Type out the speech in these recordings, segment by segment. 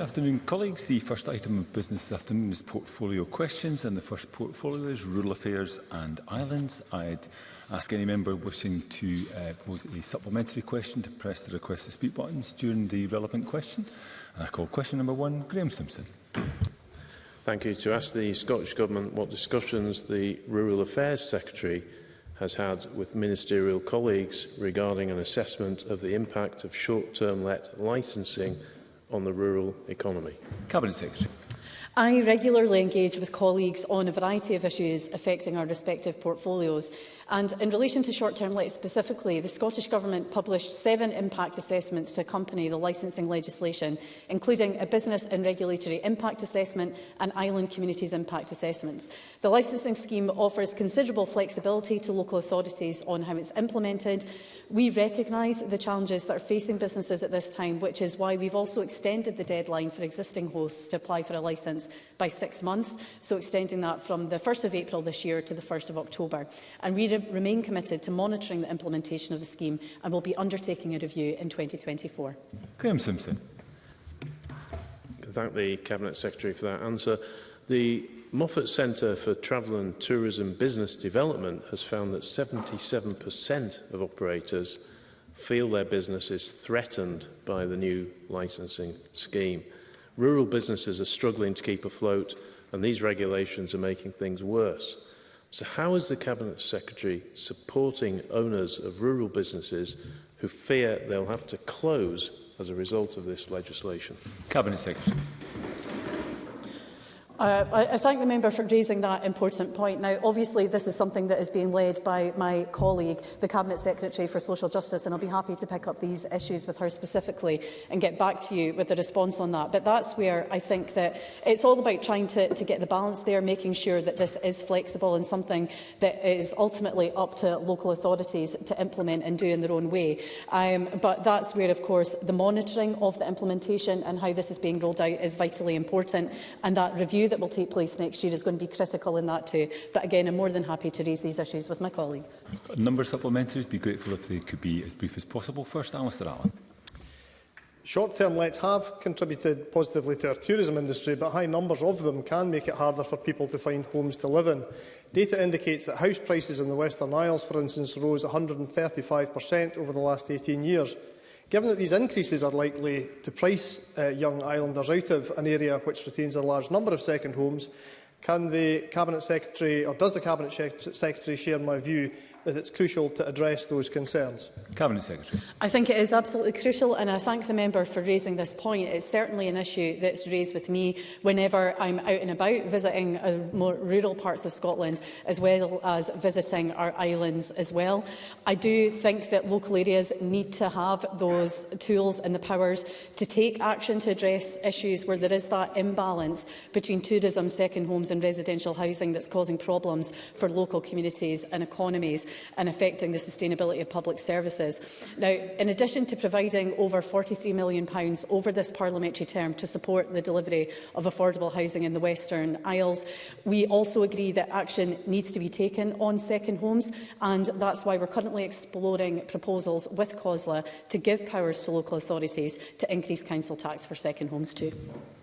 Good afternoon, colleagues. The first item of business this afternoon is portfolio questions, and the first portfolio is rural affairs and islands. I'd ask any member wishing to uh, pose a supplementary question to press the request to speak buttons during the relevant question. And I call question number one, Graham Simpson. Thank you. To ask the Scottish Government what discussions the Rural Affairs Secretary has had with ministerial colleagues regarding an assessment of the impact of short-term let licensing on the rural economy. Cabinet Secretary. I regularly engage with colleagues on a variety of issues affecting our respective portfolios. And in relation to short-term let specifically, the Scottish Government published seven impact assessments to accompany the licensing legislation, including a business and regulatory impact assessment and island communities impact assessments. The licensing scheme offers considerable flexibility to local authorities on how it's implemented. We recognise the challenges that are facing businesses at this time, which is why we've also extended the deadline for existing hosts to apply for a licence terms by six months, so extending that from the 1st of April this year to the 1st of October. And we re remain committed to monitoring the implementation of the scheme and will be undertaking a review in 2024. Graham Simpson. Thank the Cabinet Secretary for that answer. The Moffat Centre for Travel and Tourism Business Development has found that 77% of operators feel their business is threatened by the new licensing scheme. Rural businesses are struggling to keep afloat and these regulations are making things worse. So how is the Cabinet Secretary supporting owners of rural businesses who fear they'll have to close as a result of this legislation? Cabinet Secretary. Uh, I, I thank the member for raising that important point. Now, obviously, this is something that is being led by my colleague, the Cabinet Secretary for Social Justice, and I'll be happy to pick up these issues with her specifically and get back to you with a response on that. But that's where I think that it's all about trying to, to get the balance there, making sure that this is flexible and something that is ultimately up to local authorities to implement and do in their own way. Um, but that's where, of course, the monitoring of the implementation and how this is being rolled out is vitally important, and that review that will take place next year is going to be critical in that too. But again, I'm more than happy to raise these issues with my colleague. A number of supplementaries. Be grateful if they could be as brief as possible. First, Alistair Allen. Short-term lets have contributed positively to our tourism industry, but high numbers of them can make it harder for people to find homes to live in. Data indicates that house prices in the Western Isles, for instance, rose 135% over the last 18 years, Given that these increases are likely to price uh, young islanders out of an area which retains a large number of second homes, can the Cabinet Secretary or does the Cabinet Secretary share my view that it's crucial to address those concerns? Cabinet Secretary. I think it is absolutely crucial and I thank the member for raising this point. It's certainly an issue that's raised with me whenever I'm out and about visiting uh, more rural parts of Scotland as well as visiting our islands as well. I do think that local areas need to have those tools and the powers to take action to address issues where there is that imbalance between tourism, second homes and residential housing that's causing problems for local communities and economies and affecting the sustainability of public services. Now, in addition to providing over £43 million over this parliamentary term to support the delivery of affordable housing in the Western Isles, we also agree that action needs to be taken on second homes, and that's why we're currently exploring proposals with COSLA to give powers to local authorities to increase council tax for second homes too.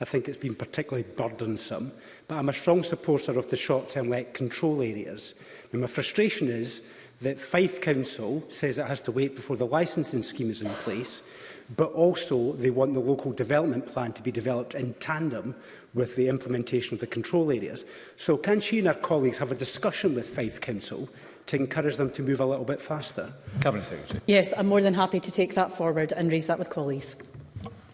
I think it's been particularly burdensome, but I'm a strong supporter of the short-term let control areas. And my frustration is that Fife Council says it has to wait before the licensing scheme is in place, but also they want the local development plan to be developed in tandem with the implementation of the control areas. So can she and her colleagues have a discussion with Fife Council to encourage them to move a little bit faster? Cabinet Secretary. Yes, I'm more than happy to take that forward and raise that with colleagues.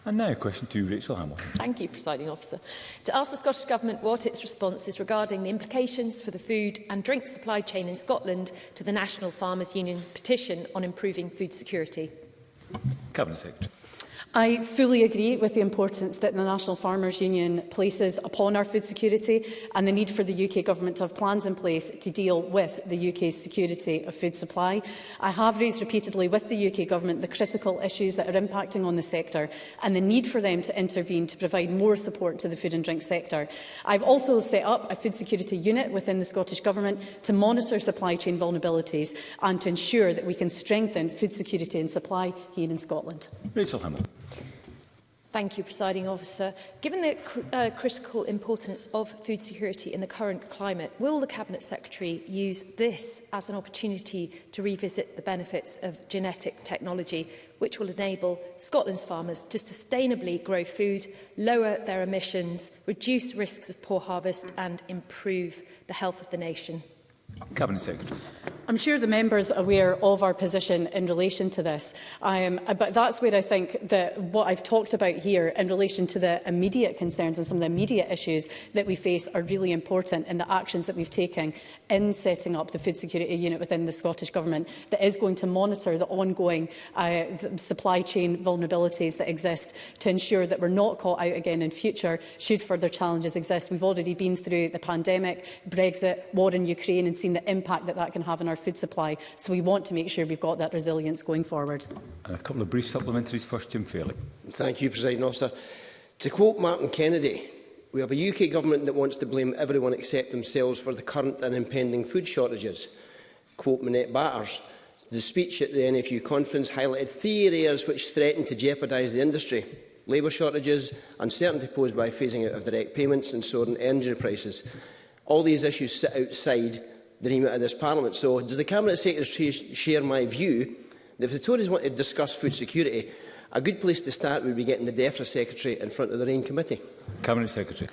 And now a question to Rachel Hamilton. Thank you, Presiding Officer. To ask the Scottish Government what its response is regarding the implications for the food and drink supply chain in Scotland to the National Farmers Union petition on improving food security. Cabinet Secretary. I fully agree with the importance that the National Farmers Union places upon our food security and the need for the UK Government to have plans in place to deal with the UK's security of food supply. I have raised repeatedly with the UK Government the critical issues that are impacting on the sector and the need for them to intervene to provide more support to the food and drink sector. I've also set up a food security unit within the Scottish Government to monitor supply chain vulnerabilities and to ensure that we can strengthen food security and supply here in Scotland. Rachel Hamill. Thank you, Presiding Officer. Given the cr uh, critical importance of food security in the current climate, will the Cabinet Secretary use this as an opportunity to revisit the benefits of genetic technology, which will enable Scotland's farmers to sustainably grow food, lower their emissions, reduce risks of poor harvest and improve the health of the nation? Cabinet Secretary. I'm sure the members aware of our position in relation to this, um, but that's where I think that what I've talked about here in relation to the immediate concerns and some of the immediate issues that we face are really important in the actions that we've taken in setting up the food security unit within the Scottish Government that is going to monitor the ongoing uh, supply chain vulnerabilities that exist to ensure that we're not caught out again in future should further challenges exist. We've already been through the pandemic, Brexit, war in Ukraine and seen the impact that that can have on our food supply. So we want to make sure we've got that resilience going forward. And a couple of brief supplementaries. First, Jim Fairley. Thank you, President Officer. To quote Martin Kennedy, we have a UK government that wants to blame everyone except themselves for the current and impending food shortages. Quote Manette Batters, the speech at the NFU conference highlighted three areas which threaten to jeopardise the industry. Labour shortages, uncertainty posed by phasing out of direct payments and soaring energy prices. All these issues sit outside the remit of this Parliament. So does the Cabinet Secretary share my view that if the Tories want to discuss food security, a good place to start would be getting the DEFRA Secretary in front of the RAIN Committee? Cabinet Secretary.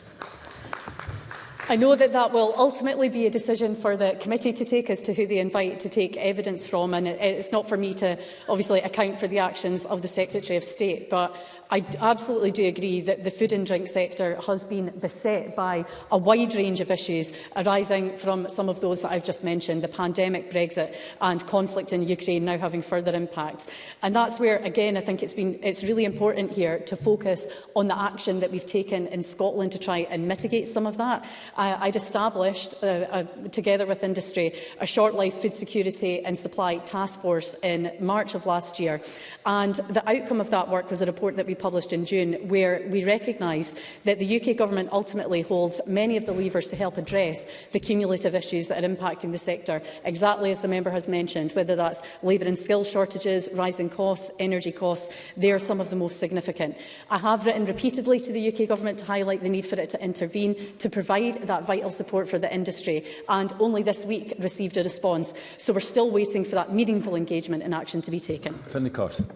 I know that that will ultimately be a decision for the committee to take as to who they invite to take evidence from and it's not for me to obviously account for the actions of the Secretary of State but I absolutely do agree that the food and drink sector has been beset by a wide range of issues arising from some of those that I've just mentioned, the pandemic, Brexit and conflict in Ukraine now having further impacts. And that's where, again, I think it's, been, it's really important here to focus on the action that we've taken in Scotland to try and mitigate some of that. I, I'd established, uh, uh, together with industry, a short-life food security and supply task force in March of last year. And the outcome of that work was a report that we published in June, where we recognise that the UK Government ultimately holds many of the levers to help address the cumulative issues that are impacting the sector, exactly as the member has mentioned, whether that's labour and skill shortages, rising costs, energy costs, they are some of the most significant. I have written repeatedly to the UK Government to highlight the need for it to intervene, to provide that vital support for the industry, and only this week received a response. So we're still waiting for that meaningful engagement and action to be taken. Finley Carson.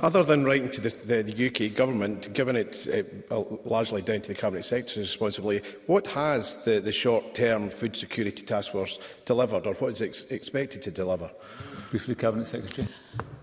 Other than writing to the, the, the UK government, given it uh, largely down to the Cabinet Secretary's responsibility, what has the, the short-term food security task force delivered or what is ex expected to deliver? Briefly, Cabinet Secretary.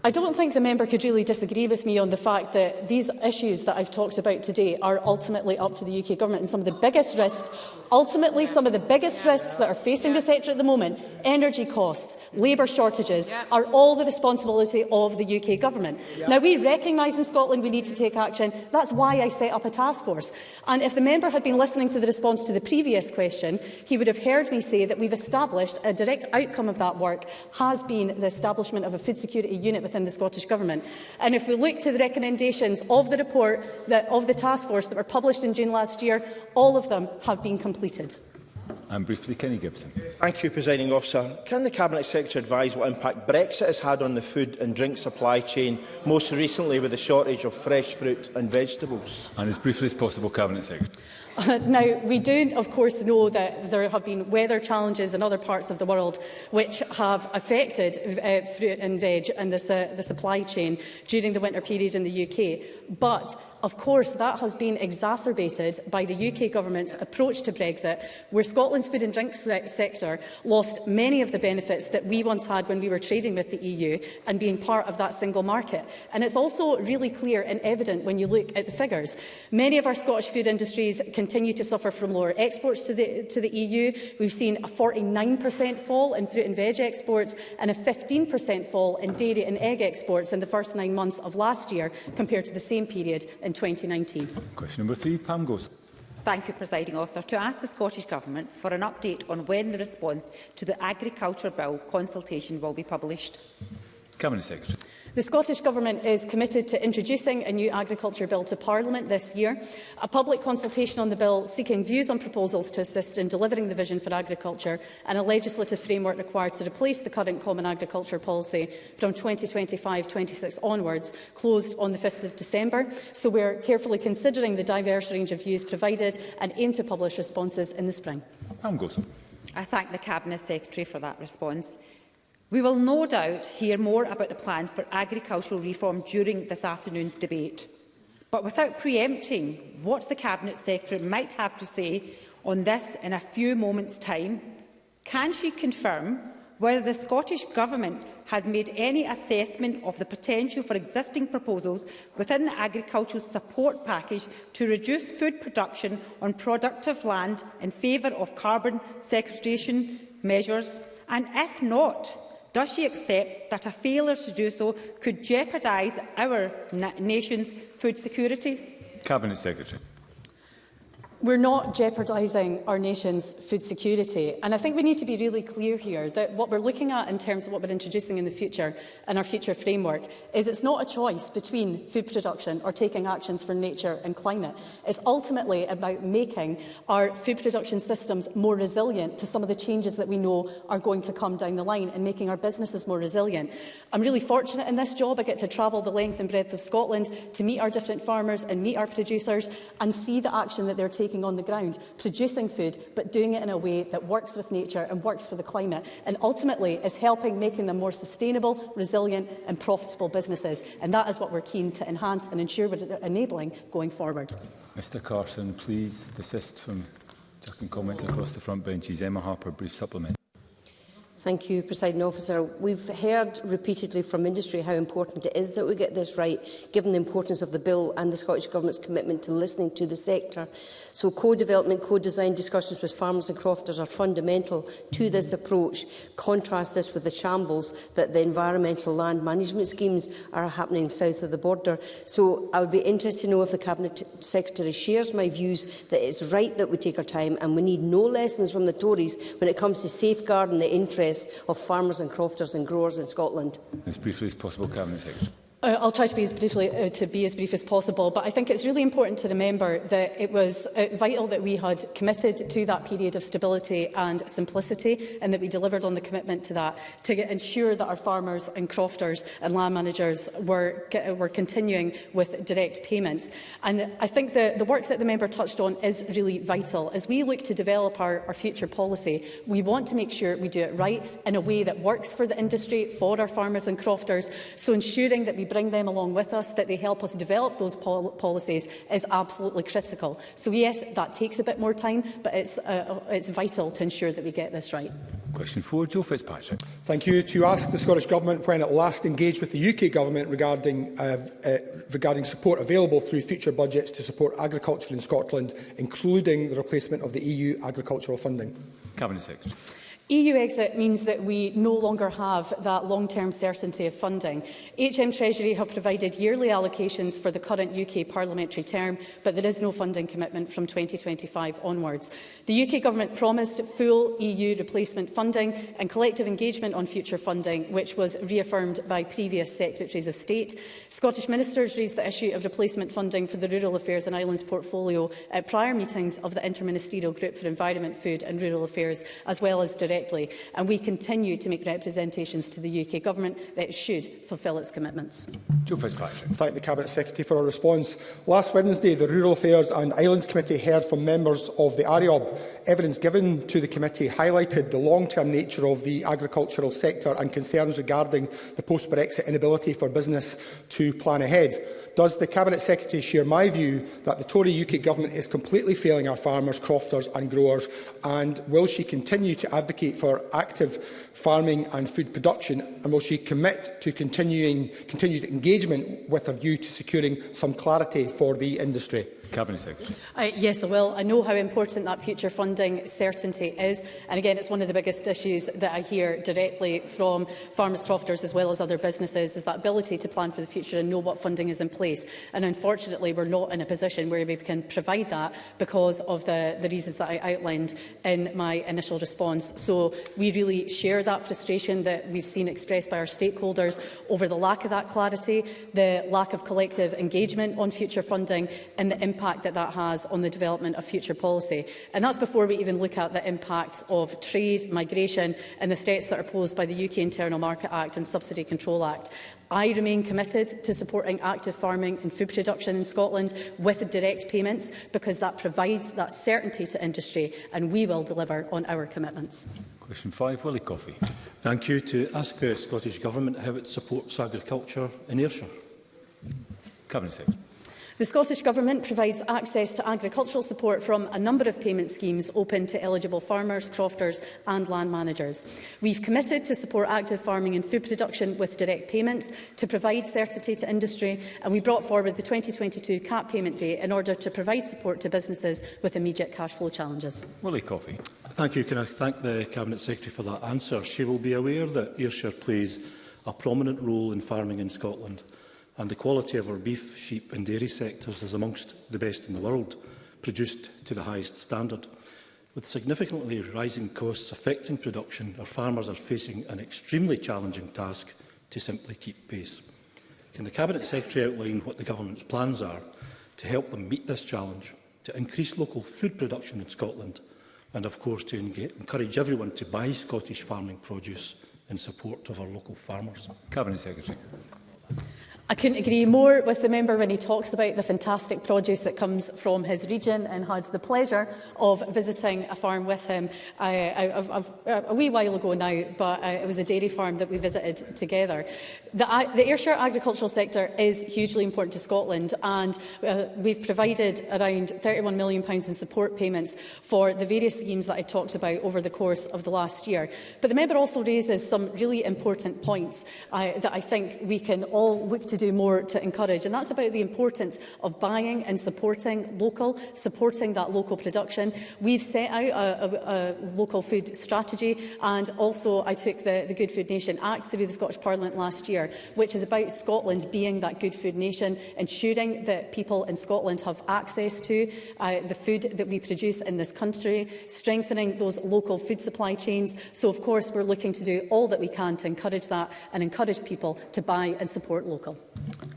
I don't think the member could really disagree with me on the fact that these issues that I've talked about today are ultimately up to the UK government and some of the biggest risks, ultimately some of the biggest risks that are facing the sector at the moment, energy costs, labour shortages, are all the responsibility of the UK government. Now, we recognise in Scotland we need to take action. That's why I set up a task force. And if the member had been listening to the response to the previous question, he would have heard me say that we've established a direct outcome of that work has been the establishment of a food security unit within the Scottish Government. And if we look to the recommendations of the report that, of the task force that were published in June last year, all of them have been completed. And briefly, Kenny Gibson. Thank you, Presiding Officer. Can the Cabinet Secretary advise what impact Brexit has had on the food and drink supply chain, most recently with the shortage of fresh fruit and vegetables? And as briefly as possible, Cabinet Secretary. Uh, now, we do, of course, know that there have been weather challenges in other parts of the world which have affected uh, fruit and veg and the, uh, the supply chain during the winter period in the UK. But of course, that has been exacerbated by the UK government's approach to Brexit, where Scotland Scotland's food and drink se sector lost many of the benefits that we once had when we were trading with the EU and being part of that single market. And it's also really clear and evident when you look at the figures. Many of our Scottish food industries continue to suffer from lower exports to the, to the EU. We've seen a 49% fall in fruit and veg exports and a 15% fall in dairy and egg exports in the first nine months of last year compared to the same period in 2019. Question number three, Pam Gosling. Thank you, Presiding Officer. To ask the Scottish Government for an update on when the response to the Agriculture Bill consultation will be published. Cabinet Secretary. The Scottish Government is committed to introducing a new agriculture bill to Parliament this year. A public consultation on the bill seeking views on proposals to assist in delivering the vision for agriculture and a legislative framework required to replace the current Common Agriculture Policy from 2025-26 onwards closed on the 5th of December. So we're carefully considering the diverse range of views provided and aim to publish responses in the spring. Pam Gosson. I thank the Cabinet Secretary for that response. We will no doubt hear more about the plans for agricultural reform during this afternoon's debate. But without preempting what the Cabinet Secretary might have to say on this in a few moments' time, can she confirm whether the Scottish Government has made any assessment of the potential for existing proposals within the agricultural support package to reduce food production on productive land in favour of carbon sequestration measures? And if not, Does she accept that a failure to do so could jeopardise our na nation's food security? Cabinet Secretary we're not jeopardising our nation's food security. And I think we need to be really clear here that what we're looking at in terms of what we're introducing in the future and our future framework is it's not a choice between food production or taking actions for nature and climate. It's ultimately about making our food production systems more resilient to some of the changes that we know are going to come down the line and making our businesses more resilient. I'm really fortunate in this job. I get to travel the length and breadth of Scotland to meet our different farmers and meet our producers and see the action that they're taking taking on the ground, producing food, but doing it in a way that works with nature and works for the climate, and ultimately is helping making them more sustainable, resilient and profitable businesses. And that is what we're keen to enhance and ensure we're enabling going forward. Mr Carson, please desist from taking comments across the front benches. Emma Harper, brief supplement. Thank you, Presiding Officer. We've heard repeatedly from industry how important it is that we get this right, given the importance of the bill and the Scottish Government's commitment to listening to the sector. So co-development, co-design discussions with farmers and crofters are fundamental to this approach. Contrast this with the shambles that the environmental land management schemes are happening south of the border. So I would be interested to know if the Cabinet Secretary shares my views that it's right that we take our time and we need no lessons from the Tories when it comes to safeguarding the interests success of farmers and crofters and growers in Scotland? As briefly as possible, Cabinet Secretary. Uh, I'll try to be as briefly uh, to be as brief as possible, but I think it's really important to remember that it was uh, vital that we had committed to that period of stability and simplicity, and that we delivered on the commitment to that to get, ensure that our farmers and crofters and land managers were were continuing with direct payments. And I think the the work that the member touched on is really vital as we look to develop our, our future policy. We want to make sure we do it right in a way that works for the industry, for our farmers and crofters. So ensuring that we bring them along with us, that they help us develop those pol policies is absolutely critical. So yes, that takes a bit more time, but it's, uh, uh it's vital to ensure that we get this right. Question 4, Joe Fitzpatrick. Thank you. To ask the Scottish Government when it last engaged with the UK Government regarding, uh, uh, regarding support available through future budgets to support agriculture in Scotland, including the replacement of the EU agricultural funding. Cabinet Secretary. EU exit means that we no longer have that long-term certainty of funding. HM Treasury have provided yearly allocations for the current UK parliamentary term, but there is no funding commitment from 2025 onwards. The UK government promised full EU replacement funding and collective engagement on future funding, which was reaffirmed by previous Secretaries of State. Scottish ministers raised the issue of replacement funding for the Rural Affairs and Islands portfolio at prior meetings of the Interministerial Group for Environment, Food and Rural Affairs, as well as direct correctly, and we continue to make representations to the UK Government that it should fulfil its commitments. Joe Thank the Cabinet Secretary for her response. Last Wednesday, the Rural Affairs and Islands Committee heard from members of the ARIOB. Evidence given to the committee highlighted the long-term nature of the agricultural sector and concerns regarding the post-Brexit inability for business to plan ahead. Does the Cabinet Secretary share my view that the Tory UK Government is completely failing our farmers, crofters and growers, and will she continue to advocate advocate for active farming and food production, and will she commit to continuing, continued engagement with a view to securing some clarity for the industry? Cabinet Secretary. Uh, yes, I will. I know how important that future funding certainty is. And again, it's one of the biggest issues that I hear directly from farmers, crofters as well as other businesses, is that ability to plan for the future and know what funding is in place. And unfortunately, we're not in a position where we can provide that because of the, the reasons that I outlined in my initial response. So we really share that frustration that we've seen expressed by our stakeholders over the lack of that clarity, the lack of collective engagement on future funding and the impact impact that that has on the development of future policy. And that's before we even look at the impacts of trade, migration and the threats that are posed by the UK Internal Market Act and Subsidy Control Act. I remain committed to supporting active farming and food production in Scotland with direct payments because that provides that certainty to industry and we will deliver on our commitments. Question 5, Willie Coffey. Thank you. To ask the Scottish Government how it supports agriculture in Ayrshire. Cabinet Secretary. The Scottish Government provides access to agricultural support from a number of payment schemes open to eligible farmers, crofters and land managers. We've committed to support active farming and food production with direct payments to provide certainty to industry and we brought forward the 2022 cap payment date in order to provide support to businesses with immediate cash flow challenges. Willie Coffey. Thank you. Can I thank the Cabinet Secretary for that answer? She will be aware that Ayrshire plays a prominent role in farming in Scotland and the quality of our beef, sheep and dairy sectors is amongst the best in the world, produced to the highest standard. With significantly rising costs affecting production, our farmers are facing an extremely challenging task to simply keep pace. Can the Cabinet Secretary outline what the Government's plans are to help them meet this challenge, to increase local food production in Scotland and, of course, to encourage everyone to buy Scottish farming produce in support of our local farmers? Cabinet Secretary. I couldn't agree more with the member when he talks about the fantastic produce that comes from his region and had the pleasure of visiting a farm with him uh, a, a, uh, a wee while ago now, but uh, it was a dairy farm that we visited together. The, uh, the Ayrshire agricultural sector is hugely important to Scotland and uh, we've provided around £31 million in support payments for the various schemes that I talked about over the course of the last year. But the member also raises some really important points uh, that I think we can all look to do more to encourage. And that's about the importance of buying and supporting local, supporting that local production. We've set out a, a, a local food strategy and also I took the, the Good Food Nation Act through the Scottish Parliament last year, which is about Scotland being that Good Food Nation, ensuring that people in Scotland have access to uh, the food that we produce in this country, strengthening those local food supply chains. So, of course, we're looking to do all that we can to encourage that and encourage people to buy and support local.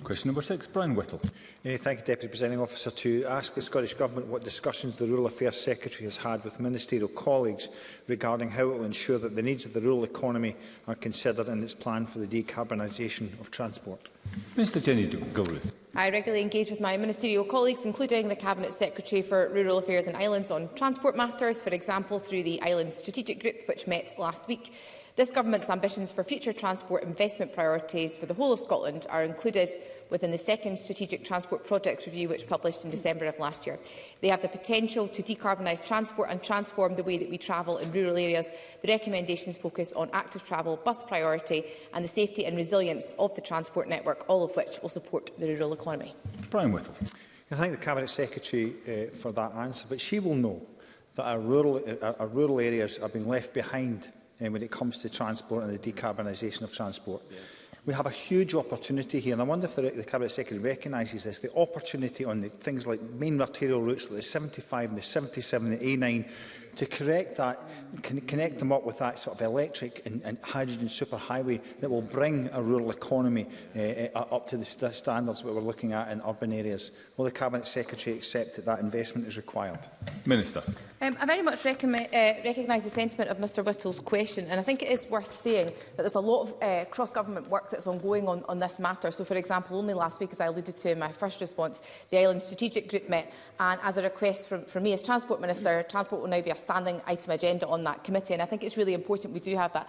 Question number six, Brian Whittle. Uh, thank you, Deputy Presiding Officer. To ask the Scottish Government what discussions the Rural Affairs Secretary has had with ministerial colleagues regarding how it will ensure that the needs of the rural economy are considered in its plan for the decarbonisation of transport. Mr Jenny Gilruth. I regularly engage with my ministerial colleagues, including the Cabinet Secretary for Rural Affairs and Islands on transport matters, for example, through the Islands Strategic Group, which met last week. This Government's ambitions for future transport investment priorities for the whole of Scotland are included within the second Strategic Transport Projects Review, which published in December of last year. They have the potential to decarbonise transport and transform the way that we travel in rural areas. The recommendations focus on active travel, bus priority and the safety and resilience of the transport network, all of which will support the rural economy. Brian Whittle. I thank the Cabinet Secretary uh, for that answer, but she will know that our rural, uh, our rural areas are being left behind um, when it comes to transport and the decarbonisation of transport. Yeah. We have a huge opportunity here, and I wonder if the, the Cabinet Secretary recognises this, the opportunity on the things like main arterial routes like the 75 and the 77, and the A9, to correct that, con connect them up with that sort of electric and, and hydrogen superhighway that will bring a rural economy uh, up to the st standards that we're looking at in urban areas. Will the Cabinet Secretary accept that that investment is required? Minister. Um, I very much uh, recognise the sentiment of Mr Whittle's question and I think it is worth saying that there's a lot of uh, cross-government work that's ongoing on, on this matter. So, for example, only last week, as I alluded to in my first response, the Island Strategic Group met and as a request from, from me as Transport Minister, Transport will now be a standing item agenda on that committee. And I think it's really important we do have that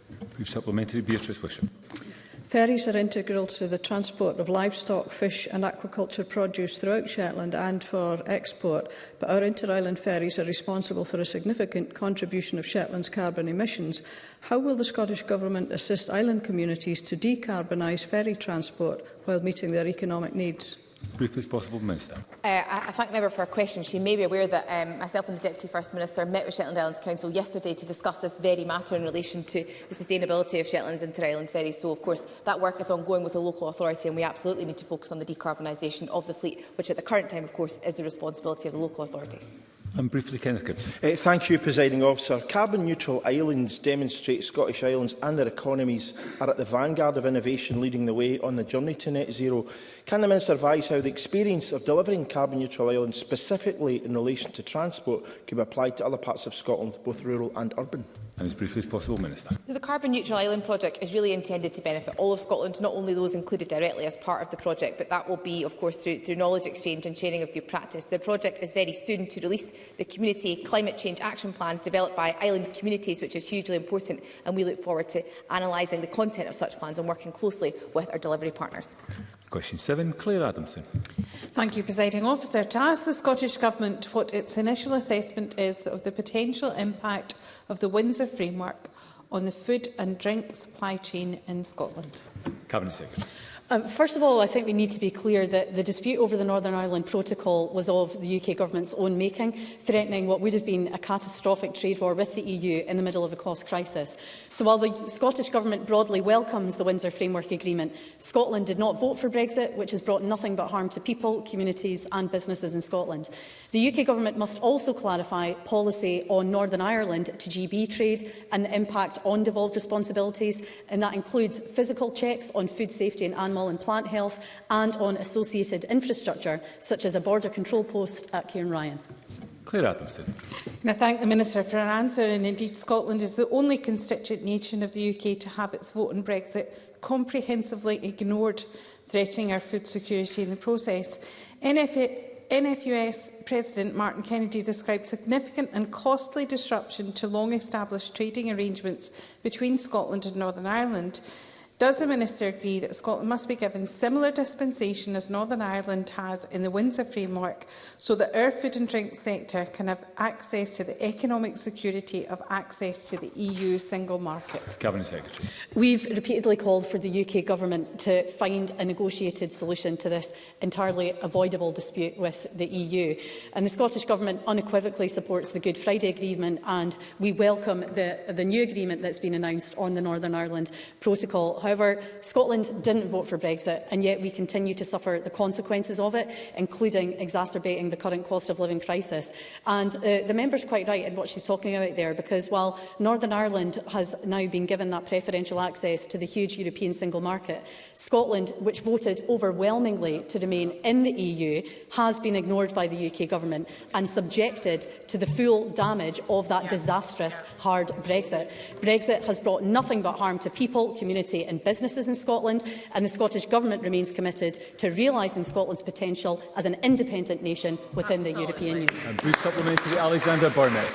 Brief supplementary, Beatrice Wisham. Ferries are integral to the transport of livestock, fish and aquaculture produce throughout Shetland and for export, but our inter-island ferries are responsible for a significant contribution of Shetland's carbon emissions. How will the Scottish Government assist island communities to decarbonise ferry transport while meeting their economic needs? briefly as possible, Minister. Uh, I thank the member for her question. She may be aware that um, myself and the Deputy First Minister met with Shetland Islands Council yesterday to discuss this very matter in relation to the sustainability of Shetland's inter-island ferry. So, of course, that work is ongoing with the local authority and we absolutely need to focus on the decarbonisation of the fleet, which at the current time, of course, is the responsibility of the local authority. And briefly, Kenneth Gibbs. Uh, thank you, Presiding Officer. Carbon neutral islands demonstrate Scottish islands and their economies are at the vanguard of innovation leading the way on the journey to net zero. Can the Minister advise how the experience of delivering carbon neutral islands specifically in relation to transport could be applied to other parts of Scotland, both rural and urban? And as briefly as possible, Minister. So the Carbon Neutral Island project is really intended to benefit all of Scotland, not only those included directly as part of the project, but that will be, of course, through, through knowledge exchange and sharing of good practice. The project is very soon to release the Community Climate Change Action Plans developed by island communities, which is hugely important, and we look forward to analysing the content of such plans and working closely with our delivery partners. Question 7, Claire Adamson. Thank you, Presiding Officer. To ask the Scottish Government what its initial assessment is of the potential impact of the Windsor framework on the food and drink supply chain in Scotland. Cabinet Secretary. Um, first of all, I think we need to be clear that the dispute over the Northern Ireland Protocol was of the UK government's own making, threatening what would have been a catastrophic trade war with the EU in the middle of a cost crisis. So while the Scottish government broadly welcomes the Windsor Framework Agreement, Scotland did not vote for Brexit, which has brought nothing but harm to people, communities and businesses in Scotland. The UK government must also clarify policy on Northern Ireland to GB trade and the impact on devolved responsibilities, and that includes physical checks on food safety and animal animal and plant health and on associated infrastructure, such as a border control post at Ryan. Claire Adamson. Can I thank the Minister for her answer and indeed Scotland is the only constituent nation of the UK to have its vote on Brexit comprehensively ignored, threatening our food security in the process. NFA NFUS President Martin Kennedy described significant and costly disruption to long-established trading arrangements between Scotland and Northern Ireland. Does the Minister agree that Scotland must be given similar dispensation as Northern Ireland has in the Windsor framework so that our food and drink sector can have access to the economic security of access to the EU single market? Cabinet Secretary. We've repeatedly called for the UK Government to find a negotiated solution to this entirely avoidable dispute with the EU. And the Scottish Government unequivocally supports the Good Friday Agreement and we welcome the, the new agreement that's been announced on the Northern Ireland Protocol However, Scotland didn't vote for Brexit, and yet we continue to suffer the consequences of it, including exacerbating the current cost of living crisis. And uh, the member's quite right in what she's talking about there, because while Northern Ireland has now been given that preferential access to the huge European single market, Scotland, which voted overwhelmingly to remain in the EU, has been ignored by the UK government and subjected to the full damage of that disastrous, hard Brexit. Brexit has brought nothing but harm to people, community and and businesses in Scotland, and the Scottish Government remains committed to realising Scotland's potential as an independent nation within Absolutely. the European Union. And brief supplementary, Alexander Barnett.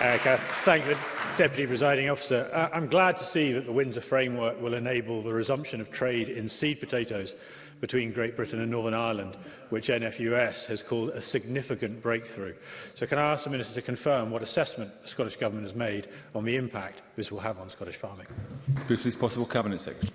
Uh, thank you, Deputy Presiding Officer. Uh, I'm glad to see that the Windsor framework will enable the resumption of trade in seed potatoes between Great Britain and Northern Ireland, which NFUS has called a significant breakthrough. So can I ask the Minister to confirm what assessment the Scottish Government has made on the impact this will have on Scottish farming? Briefly as possible, Cabinet Secretary.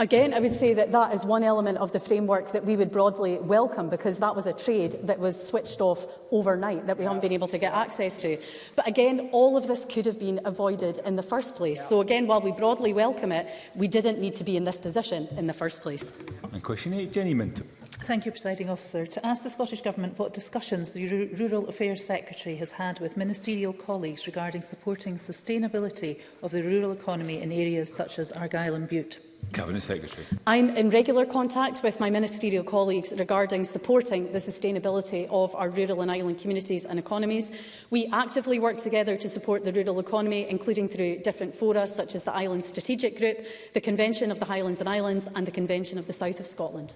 Again, I would say that that is one element of the framework that we would broadly welcome because that was a trade that was switched off overnight that we haven't been able to get access to. But again, all of this could have been avoided in the first place. So again, while we broadly welcome it, we didn't need to be in this position in the first place. And question eight, Jenny Minto. Thank you, Presiding Officer. To ask the Scottish Government what discussions the R Rural Affairs Secretary has had with ministerial colleagues regarding supporting sustainability of the rural economy in areas such as Argyll and Butte. Cabinet Secretary. I'm in regular contact with my ministerial colleagues regarding supporting the sustainability of our rural and island communities and economies. We actively work together to support the rural economy, including through different fora such as the Islands Strategic Group, the Convention of the Highlands and Islands and the Convention of the South of Scotland.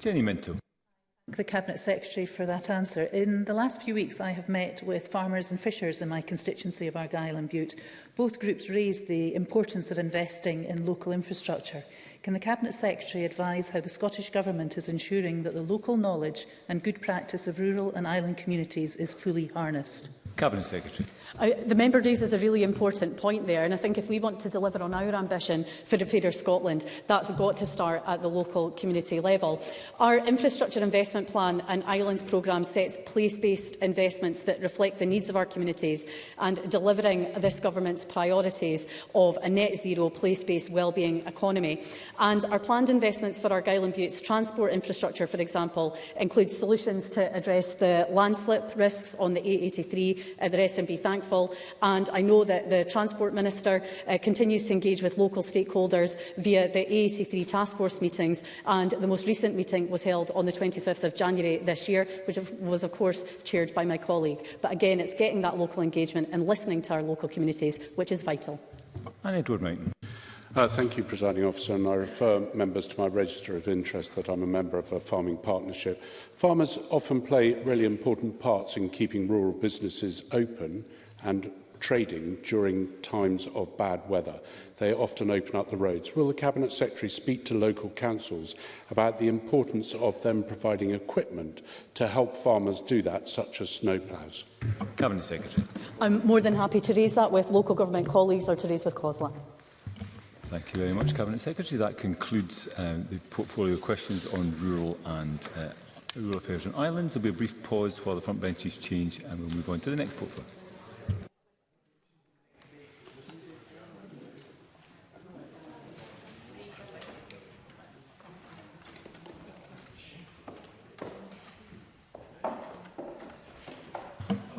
Jenny Minto. the Cabinet Secretary for that answer. In the last few weeks, I have met with farmers and fishers in my constituency of Argyll and Butte Both groups raised the importance of investing in local infrastructure. Can the Cabinet Secretary advise how the Scottish Government is ensuring that the local knowledge and good practice of rural and island communities is fully harnessed? Cabinet Secretary. I, the member raises a really important point there, and I think if we want to deliver on our ambition for a fairer Scotland, that's got to start at the local community level. Our infrastructure investment plan and islands programme sets place-based investments that reflect the needs of our communities, and delivering this government's priorities of a net zero, place-based wellbeing economy. And our planned investments for Argyll and Butte's transport infrastructure, for example, include solutions to address the landslip risks on the A83, uh, the rest be thankful. And I know that the Transport Minister uh, continues to engage with local stakeholders via the A83 task force meetings. And the most recent meeting was held on the 25th of January this year, which was, of course, chaired by my colleague. But again, it's getting that local engagement and listening to our local communities which is vital. And Edward Mayton. Uh, thank you, Presiding Officer, and I refer members to my register of interest that I'm a member of a farming partnership. Farmers often play really important parts in keeping rural businesses open and trading during times of bad weather. They often open up the roads. Will the Cabinet Secretary speak to local councils about the importance of them providing equipment to help farmers do that, such as snowplows? Cabinet Secretary. I'm more than happy to raise that with local government colleagues or to raise with COSLA. Thank you very much, Cabinet Secretary. That concludes um, the portfolio questions on rural and uh, rural affairs and islands. There will be a brief pause while the front benches change and we'll move on to the next portfolio.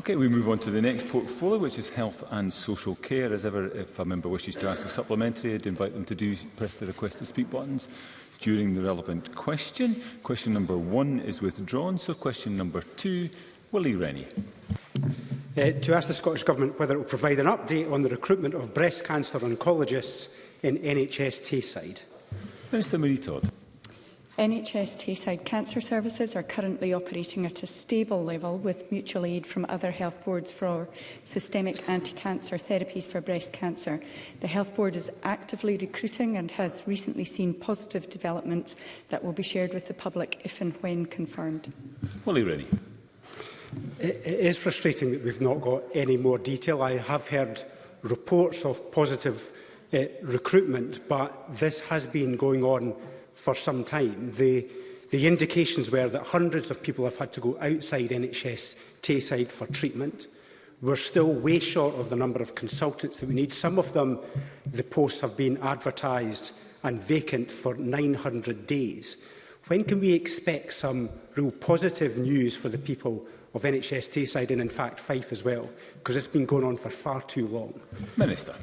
Okay, we move on to the next portfolio, which is health and social care. As ever, if a member wishes to ask a supplementary, I'd invite them to do press the request to speak buttons during the relevant question. Question number one is withdrawn, so question number two, Willie Rennie. Uh, to ask the Scottish Government whether it will provide an update on the recruitment of breast cancer oncologists in NHS Tayside. Minister Marie Todd. NHS Tayside Cancer Services are currently operating at a stable level with mutual aid from other health boards for systemic anti-cancer therapies for breast cancer. The Health Board is actively recruiting and has recently seen positive developments that will be shared with the public if and when confirmed. Willie Rennie. It is frustrating that we've not got any more detail. I have heard reports of positive uh, recruitment, but this has been going on for some time, the, the indications were that hundreds of people have had to go outside NHS Tayside for treatment. We're still way short of the number of consultants that we need. Some of them, the posts have been advertised and vacant for 900 days. When can we expect some real positive news for the people of NHS Tayside and in fact Fife as well? Because it's been going on for far too long. Minister.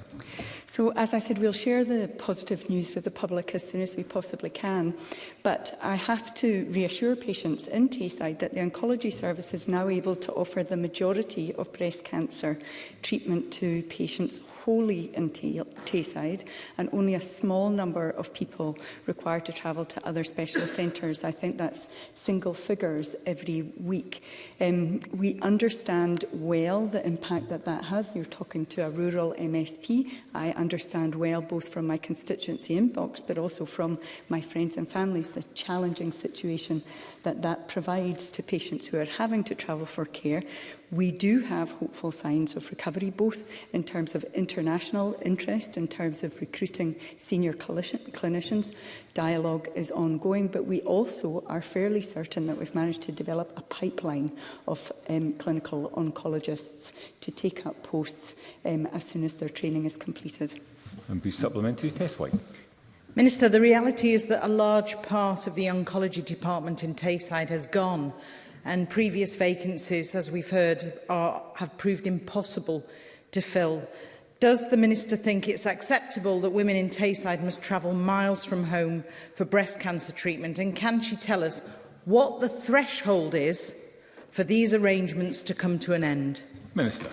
So, as I said, we'll share the positive news with the public as soon as we possibly can. But I have to reassure patients in Tayside that the oncology service is now able to offer the majority of breast cancer treatment to patients wholly in Tayside and only a small number of people required to travel to other specialist centres. I think that's single figures every week. Um, we understand well the impact that that has. You're talking to a rural MSP. I understand well, both from my constituency inbox, but also from my friends and families, the challenging situation that that provides to patients who are having to travel for care we do have hopeful signs of recovery, both in terms of international interest, in terms of recruiting senior clinicians. Dialogue is ongoing, but we also are fairly certain that we've managed to develop a pipeline of um, clinical oncologists to take up posts um, as soon as their training is completed. And be supplementary test white. Minister, the reality is that a large part of the oncology department in Tayside has gone and previous vacancies, as we've heard, are, have proved impossible to fill. Does the Minister think it's acceptable that women in Tayside must travel miles from home for breast cancer treatment? And can she tell us what the threshold is for these arrangements to come to an end? Minister.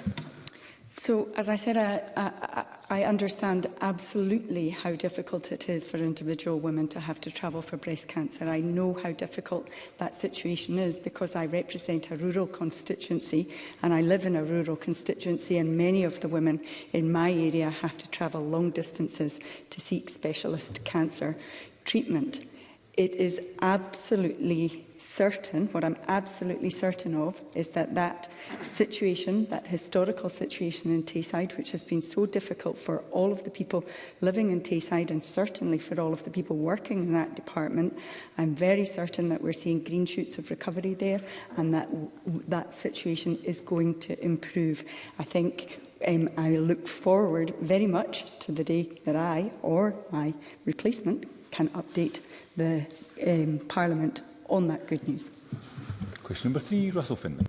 So, as I said, I, uh, I, uh, uh, I understand absolutely how difficult it is for individual women to have to travel for breast cancer. I know how difficult that situation is because I represent a rural constituency and I live in a rural constituency and many of the women in my area have to travel long distances to seek specialist cancer treatment. It is absolutely certain, what I'm absolutely certain of, is that that situation, that historical situation in Tayside, which has been so difficult for all of the people living in Tayside and certainly for all of the people working in that department, I'm very certain that we're seeing green shoots of recovery there and that that situation is going to improve. I think um, I look forward very much to the day that I or my replacement can update the um, Parliament on that good news. Question number three, Russell Finlay.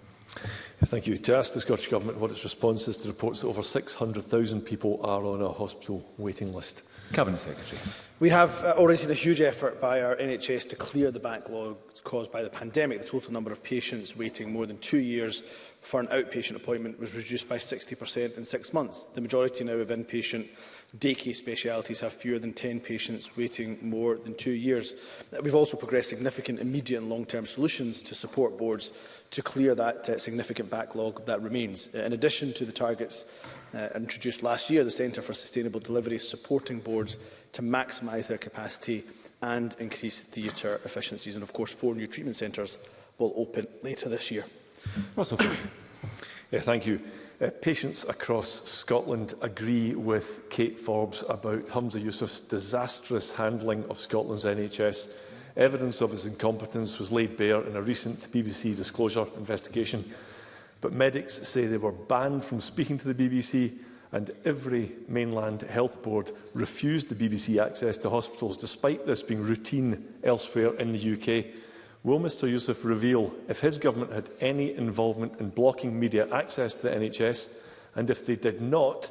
Thank you. To ask the Scottish Government what its response is to reports that over 600,000 people are on a hospital waiting list. Cabinet Secretary. We have uh, already seen a huge effort by our NHS to clear the backlog caused by the pandemic. The total number of patients waiting more than two years for an outpatient appointment was reduced by 60% in six months. The majority now of inpatient case specialities have fewer than 10 patients waiting more than two years. Uh, we've also progressed significant immediate and long-term solutions to support boards to clear that uh, significant backlog that remains. Uh, in addition to the targets uh, introduced last year, the Centre for Sustainable Delivery is supporting boards to maximise their capacity and increase theatre efficiencies. And of course, four new treatment centres will open later this year. Russell. yeah, thank you. Uh, patients across Scotland agree with Kate Forbes about Hamza Yusuf's disastrous handling of Scotland's NHS. Evidence of his incompetence was laid bare in a recent BBC disclosure investigation, but medics say they were banned from speaking to the BBC and every mainland health board refused the BBC access to hospitals despite this being routine elsewhere in the UK. Will Mr Yusuf reveal if his government had any involvement in blocking media access to the NHS and if they did not,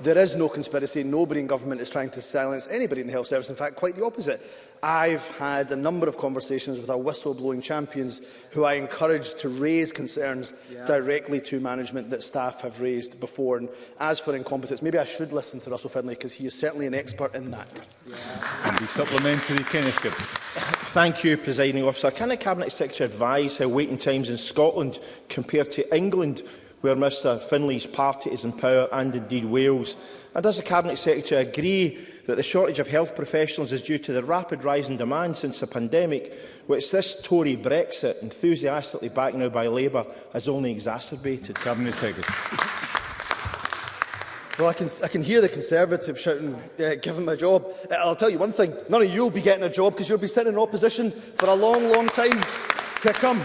There is no conspiracy. Nobody in government is trying to silence anybody in the health service. In fact, quite the opposite. I've had a number of conversations with our whistleblowing champions who I encourage to raise concerns yeah. directly to management that staff have raised before. And as for incompetence, maybe I should listen to Russell Finlay because he is certainly an expert in that. Yeah. And the supplementary, Kenneth Gibbs. Thank you, Presiding Officer. Can the Cabinet Secretary advise how waiting times in Scotland compare to England where Mr Finlay's party is in power and indeed Wales? And does the Cabinet Secretary agree that the shortage of health professionals is due to the rapid rise in demand since the pandemic, which this Tory Brexit, enthusiastically backed now by Labour, has only exacerbated. Cabinet Secretary. Well, I can, I can hear the Conservatives shouting, uh, give him a job. Uh, I'll tell you one thing, none of you will be getting a job because you'll be sitting in opposition for a long, long time to come.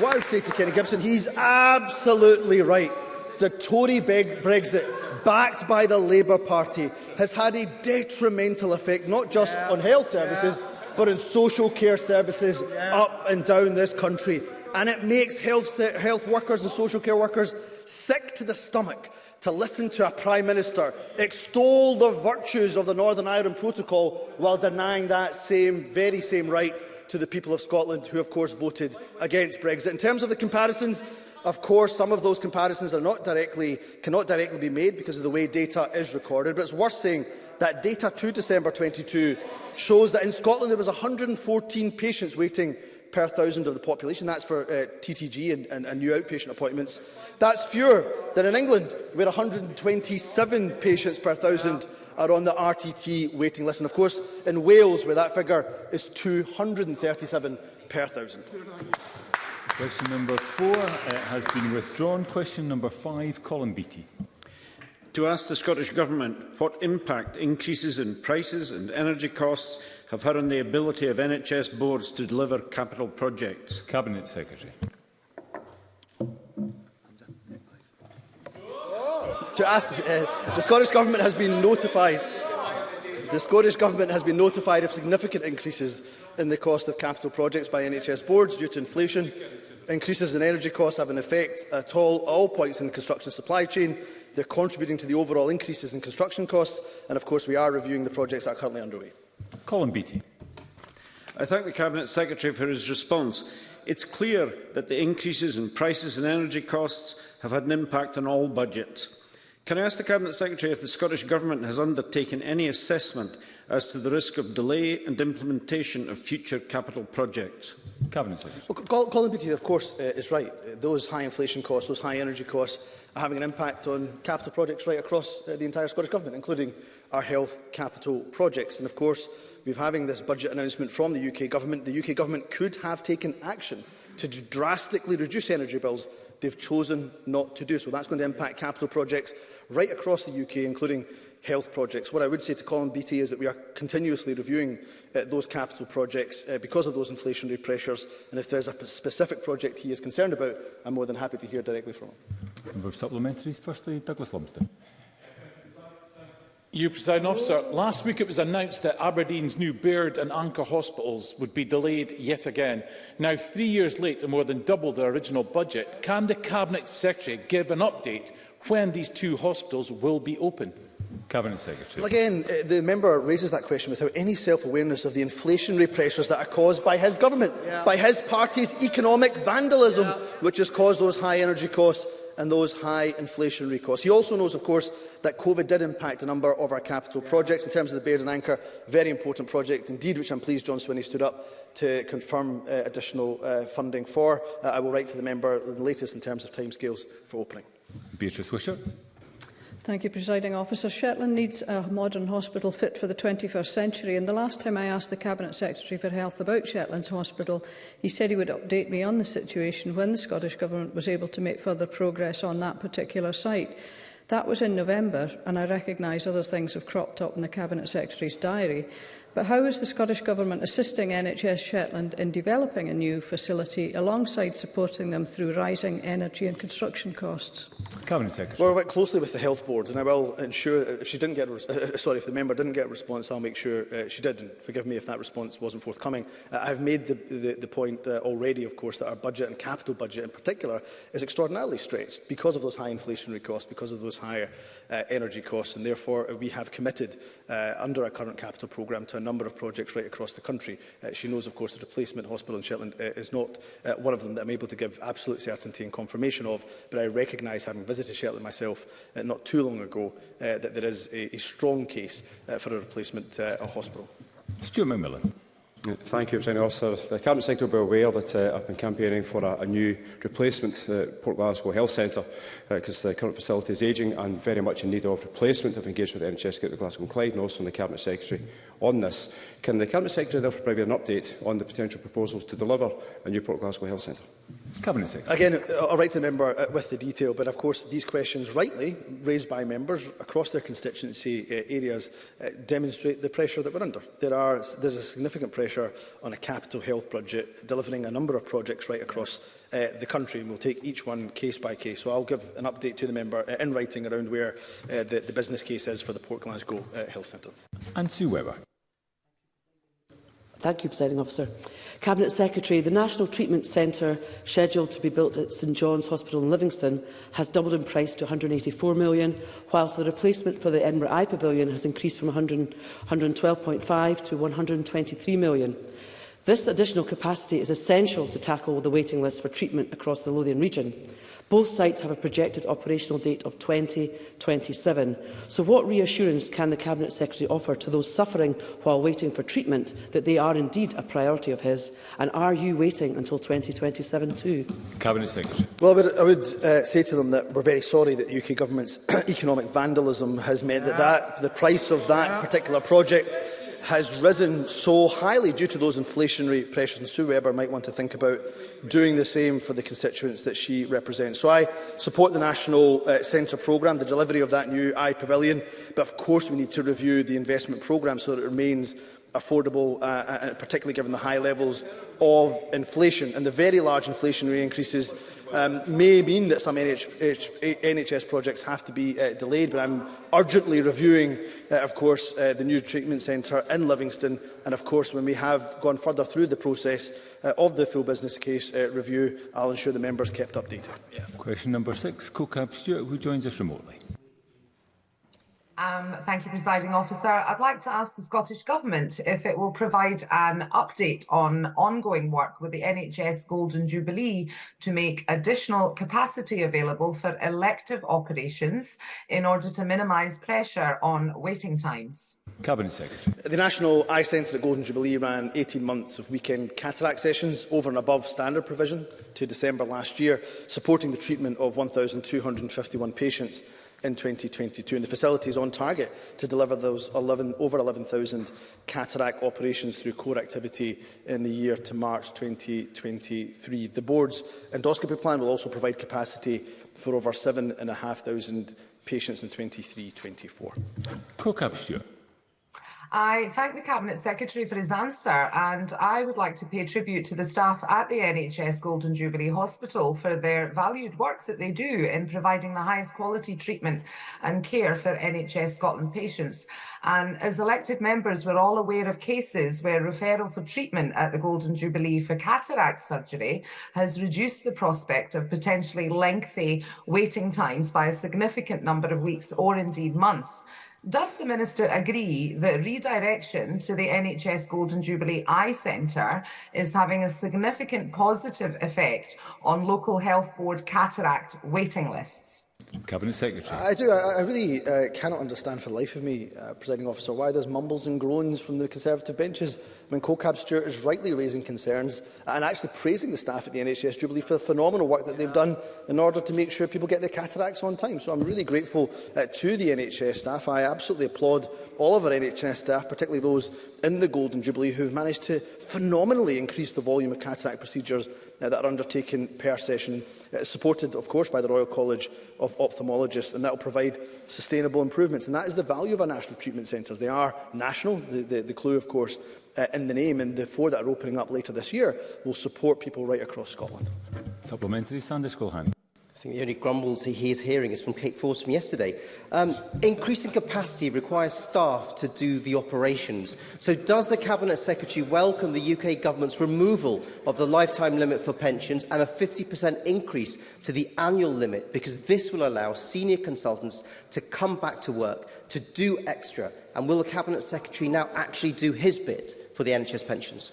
What I would say to Kenny Gibson, he's absolutely right. The Tory Brexit backed by the Labour Party has had a detrimental effect not just yeah. on health services yeah. but on social care services yeah. up and down this country. And it makes health, health workers and social care workers sick to the stomach to listen to a Prime Minister extol the virtues of the Northern Ireland Protocol while denying that same, very same right to the people of Scotland who, of course, voted against Brexit. In terms of the comparisons, Of course, some of those comparisons are not directly, cannot directly be made because of the way data is recorded, but it's worth saying that data to December 22 shows that in Scotland there was 114 patients waiting per thousand of the population. That's for uh, TTG and, and, and new outpatient appointments. That's fewer than in England, where 127 patients per thousand are on the RTT waiting list. And of course, in Wales, where that figure is 237 per thousand. Question number four uh, has been withdrawn. Question number five, Colin Beattie. To ask the Scottish Government what impact increases in prices and energy costs have had on the ability of NHS boards to deliver capital projects. Cabinet Secretary. to ask, uh, the Scottish Government has been notified the Scottish Government has been notified of significant increases in the cost of capital projects by NHS boards due to inflation Increases in energy costs have an effect at all, all points in the construction supply chain. They're contributing to the overall increases in construction costs. And of course, we are reviewing the projects that are currently underway. Colin Beattie. I thank the Cabinet Secretary for his response. It's clear that the increases in prices and energy costs have had an impact on all budgets. Can I ask the Cabinet Secretary if the Scottish Government has undertaken any assessment as to the risk of delay and implementation of future capital projects? Cabinet Secretary. Well, Colin Beattie, of course, uh, is right. Uh, those high inflation costs, those high energy costs are having an impact on capital projects right across uh, the entire Scottish Government, including our health capital projects. And of course, we've having this budget announcement from the UK Government. The UK Government could have taken action to drastically reduce energy bills they've chosen not to do so. That's going to impact capital projects right across the UK, including health projects. What I would say to Colin Beattie is that we are continuously reviewing uh, those capital projects uh, because of those inflationary pressures. And if there is a specific project he is concerned about, I'm more than happy to hear directly from him. Member of Supplementaries, firstly, Douglas Lumsden. You, President Officer, last week it was announced that Aberdeen's new Baird and Anchor hospitals would be delayed yet again. Now, three years late and more than double their original budget, can the Cabinet Secretary give an update when these two hospitals will be open? Cabinet Secretary. Well, again, uh, the member raises that question without any self-awareness of the inflationary pressures that are caused by his government, yeah. by his party's economic vandalism, yeah. which has caused those high energy costs and those high inflationary costs. He also knows, of course, that COVID did impact a number of our capital projects in terms of the Baird and Anchor, very important project indeed, which I'm pleased John Swinney stood up to confirm uh, additional uh, funding for. Uh, I will write to the member the latest in terms of timescales for opening. Beatrice Wisher. Thank you, Presiding Officer. Shetland needs a modern hospital fit for the 21st century, and the last time I asked the Cabinet Secretary for Health about Shetland's hospital, he said he would update me on the situation when the Scottish Government was able to make further progress on that particular site. That was in November, and I recognise other things have cropped up in the Cabinet Secretary's diary. But how is the Scottish Government assisting NHS Shetland in developing a new facility alongside supporting them through rising energy and construction costs? Cabinet Secretary. Well, I work closely with the health boards and I will ensure if she didn't get uh, uh, sorry if the member didn't get a response I'll make sure uh, she did and forgive me if that response wasn't forthcoming. Uh, I've made the the, the point uh, already of course that our budget and capital budget in particular is extraordinarily stretched because of those high inflationary costs because of those higher uh, energy costs and therefore uh, we have committed uh, under our current capital programme to a number of projects right across the country. Uh, she knows, of course, that the placement hospital in Shetland uh, is not uh, one of them that I'm able to give absolute certainty and confirmation of, but I recognise, having visited Shetland myself uh, not too long ago, uh, that there is a, a strong case uh, for a replacement uh, a hospital. Stuart McMillan. Thank you, Mr. Officer. The Cabinet Secretary will be aware that uh, I've been campaigning for a, a new replacement uh, Port Glasgow Health Centre because uh, the current facility is ageing and very much in need of replacement. I've engaged with the NHS Group of Glasgow and Clyde and also the Cabinet Secretary on this. Can the Cabinet Secretary therefore provide an update on the potential proposals to deliver a new Port Glasgow Health Centre? Cabinet Secretary. Again, uh, I'll write to the member uh, with the detail, but of course these questions, rightly raised by members across their constituency uh, areas, uh, demonstrate the pressure that we're under. There are, there's a significant pressure pressure on a capital health budget, delivering a number of projects right across uh, the country, and we'll take each one case by case. So I'll give an update to the member uh, in writing around where uh, the, the business case is for the Port Glasgow uh, Health Centre. And Sue Webber. Thank you, Presiding Officer. Cabinet Secretary, the National Treatment Centre, scheduled to be built at St John's Hospital in Livingston, has doubled in price to £184 million, whilst the replacement for the Edinburgh Eye Pavilion has increased from £112.5 to £123 million. This additional capacity is essential to tackle the waiting list for treatment across the Lothian region. Both sites have a projected operational date of 2027. So what reassurance can the Cabinet Secretary offer to those suffering while waiting for treatment that they are indeed a priority of his? And are you waiting until 2027 too? Cabinet Secretary. Well, I would, I would uh, say to them that we're very sorry that the UK Government's economic vandalism has meant that, that the price of that particular project has risen so highly due to those inflationary pressures, and Sue Webber might want to think about doing the same for the constituents that she represents. So I support the National uh, Centre programme, the delivery of that new I Pavilion, but of course we need to review the investment programme so that it remains affordable, uh, uh, uh, particularly given the high levels of inflation. And the very large inflationary increases um, may mean that some NH NHS projects have to be uh, delayed, but I'm urgently reviewing, uh, of course, uh, the new treatment centre in Livingston, and of course, when we have gone further through the process uh, of the full business case uh, review, I'll ensure the members kept updated. Yeah. Question number six, CoCab Stewart, who joins us remotely. Um, thank you, Presiding Officer. I'd like to ask the Scottish Government if it will provide an update on ongoing work with the NHS Golden Jubilee to make additional capacity available for elective operations in order to minimise pressure on waiting times. Cabinet Secretary. The National Eye Centre at Golden Jubilee ran 18 months of weekend cataract sessions over and above standard provision to December last year, supporting the treatment of 1,251 patients in 2022, and the facility is on target to deliver those 11, over 11,000 cataract operations through core activity in the year to March 2023. The Board's endoscopy plan will also provide capacity for over 7,500 patients in 2023 24 I thank the Cabinet Secretary for his answer and I would like to pay tribute to the staff at the NHS Golden Jubilee Hospital for their valued work that they do in providing the highest quality treatment and care for NHS Scotland patients. And as elected members, we're all aware of cases where referral for treatment at the Golden Jubilee for cataract surgery has reduced the prospect of potentially lengthy waiting times by a significant number of weeks or indeed months. Does the Minister agree that redirection to the NHS Golden Jubilee Eye Centre is having a significant positive effect on local health board cataract waiting lists? Cabinet Secretary. I do. I, I really uh, cannot understand for the life of me, uh, presiding officer, why there's mumbles and groans from the Conservative benches when CoCab Stewart is rightly raising concerns and actually praising the staff at the NHS Jubilee for the phenomenal work that they've done in order to make sure people get their cataracts on time. So I'm really grateful uh, to the NHS staff. I absolutely applaud all of our NHS staff, particularly those in the Golden Jubilee, who've managed to phenomenally increase the volume of cataract procedures uh, that are undertaken per session, uh, supported, of course, by the Royal College of Ophthalmologists, and that will provide sustainable improvements. And that is the value of our national treatment centres. They are national, the, the, the clue, of course, uh, in the name, and the four that are opening up later this year will support people right across Scotland. Supplementary, Sanders Culhan. I think the only grumbles he is hearing is from Kate Force from yesterday. Um, increasing capacity requires staff to do the operations. So does the Cabinet Secretary welcome the UK Government's removal of the lifetime limit for pensions and a 50% increase to the annual limit? Because this will allow senior consultants to come back to work, to do extra. And will the Cabinet Secretary now actually do his bit? for the NHS pensions?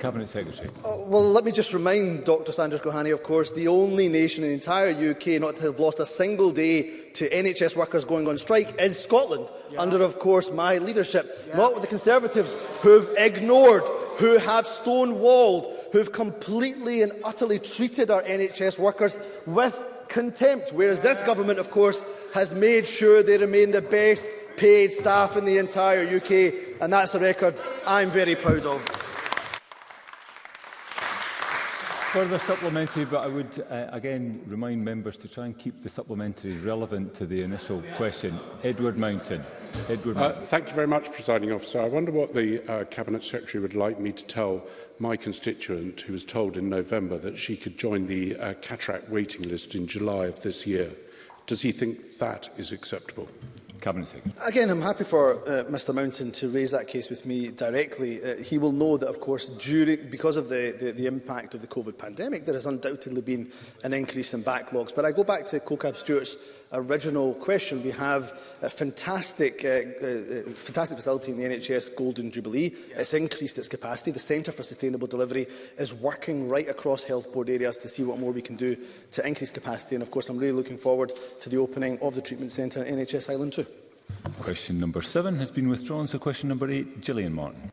Cabinet Secretary. Uh, well, let me just remind Dr Sanders Gohani, of course, the only nation in the entire UK not to have lost a single day to NHS workers going on strike is Scotland, yeah. under, of course, my leadership, yeah. not with the Conservatives, who've ignored, who have stonewalled, who've completely and utterly treated our NHS workers with contempt, whereas yeah. this government, of course, has made sure they remain the best paid staff in the entire UK, and that's a record I'm very proud of. Further supplementary, but I would uh, again remind members to try and keep the supplementary relevant to the initial question. Edward Mountain. Edward uh, Mountain. thank you very much, Presiding Officer. I wonder what the uh, Cabinet Secretary would like me to tell my constituent who was told in November that she could join the uh, cataract waiting list in July of this year. Does he think that is acceptable? Cabinet Secretary. Again, I'm happy for uh, Mr Mountain to raise that case with me directly. Uh, he will know that, of course, during, because of the, the, the impact of the COVID pandemic, there has undoubtedly been an increase in backlogs. But I go back to COCAB Stewart's original question, we have a fantastic, uh, uh, uh fantastic facility in the NHS, Golden Jubilee. Yes. It's increased its capacity. The Centre for Sustainable Delivery is working right across health board areas to see what more we can do to increase capacity. And of course, I'm really looking forward to the opening of the treatment centre in NHS Island too. Question number seven has been withdrawn, so question number eight, Gillian Martin.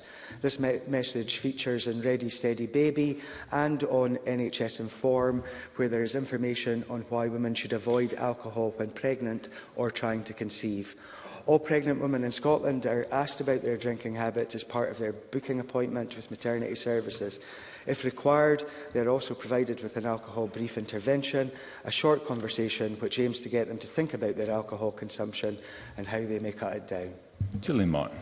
This me message features in Ready Steady Baby and on NHS Inform, where there is information on why women should avoid alcohol when pregnant or trying to conceive. All pregnant women in Scotland are asked about their drinking habits as part of their booking appointment with maternity services. If required, they are also provided with an alcohol brief intervention, a short conversation which aims to get them to think about their alcohol consumption and how they may cut it down. Julie Martin.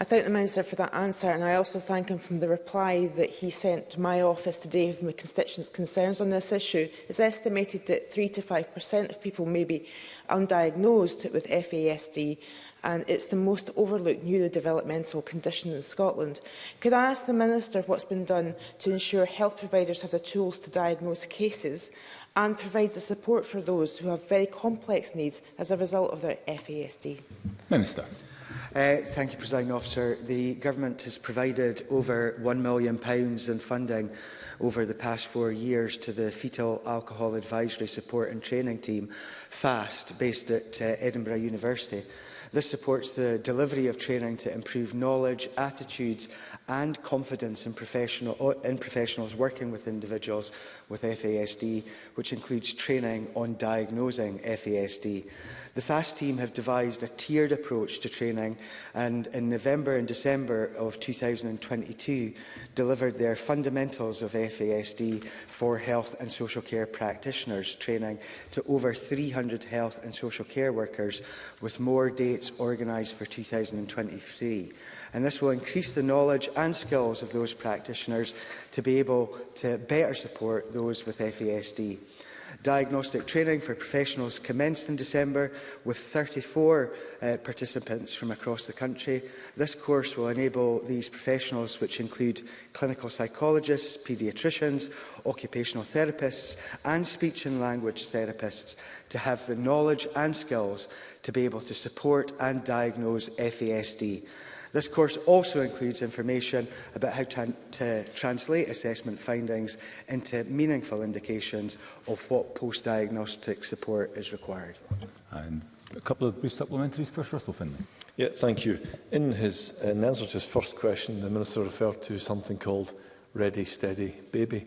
I thank the Minister for that answer and I also thank him from the reply that he sent to my office today with my constituents' concerns on this issue. It's estimated that 3 to 5% of people may be undiagnosed with FASD and it's the most overlooked neurodevelopmental condition in Scotland. Could I ask the Minister what's been done to ensure health providers have the tools to diagnose cases and provide the support for those who have very complex needs as a result of their FASD? Minister. Uh, thank you, Presiding Officer. The Government has provided over £1 million in funding over the past four years to the Fetal Alcohol Advisory Support and Training Team, FAST, based at uh, Edinburgh University. This supports the delivery of training to improve knowledge, attitudes and confidence in, professional, in professionals working with individuals with FASD, which includes training on diagnosing FASD. The FAST team have devised a tiered approach to training and in November and December of 2022 delivered their Fundamentals of FASD for Health and Social Care Practitioners training to over 300 health and social care workers with more data States organised for 2023. And this will increase the knowledge and skills of those practitioners to be able to better support those with FASD. Diagnostic training for professionals commenced in December with 34 uh, participants from across the country. This course will enable these professionals, which include clinical psychologists, paediatricians, occupational therapists and speech and language therapists, to have the knowledge and skills to be able to support and diagnose FASD. This course also includes information about how to, to translate assessment findings into meaningful indications of what post-diagnostic support is required. And a couple of brief supplementaries. First, Russell Finlay. Yeah, thank you. In his in answer to his first question, the Minister referred to something called Ready, Steady, Baby.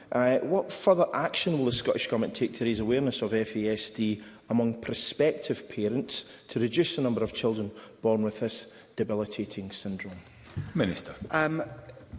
what further action will the Scottish Government take to raise awareness of FASD among prospective parents to reduce the number of children born with this debilitating syndrome? Minister. Um,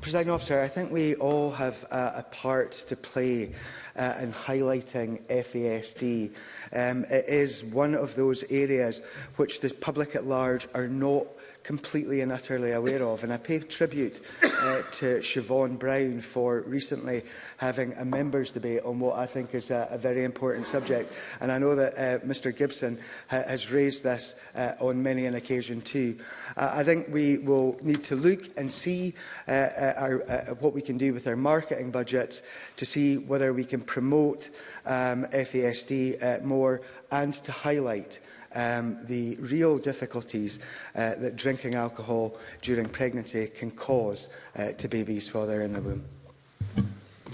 Presiding officer, I think we all have uh, a part to play uh, in highlighting FASD. Um, it is one of those areas which the public at large are not completely and utterly aware of. And I pay tribute uh, to Siobhan Brown for recently having a members debate on what I think is a, a very important subject. And I know that uh, Mr Gibson ha has raised this uh, on many an occasion too. Uh, I think we will need to look and see uh, uh, our, uh, what we can do with our marketing budgets to see whether we can promote um, FASD uh, more and to highlight uh, um, the real difficulties uh, that drinking alcohol during pregnancy can cause uh, to babies while they're in the womb.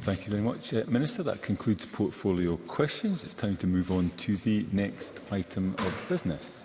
Thank you very much, uh, Minister. That concludes portfolio questions. It's time to move on to the next item of business.